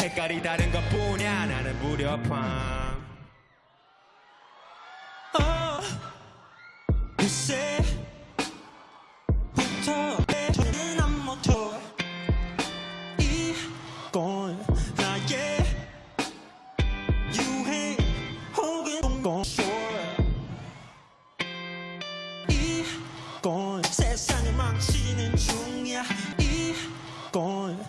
색깔이 다른 것 뿐이야. 나는 무렵함 어, 글쎄부터 내 눈은 안 못해 이건 나의 유행 혹은 동공쇼 이건 세상을 망치는 중이야. 이건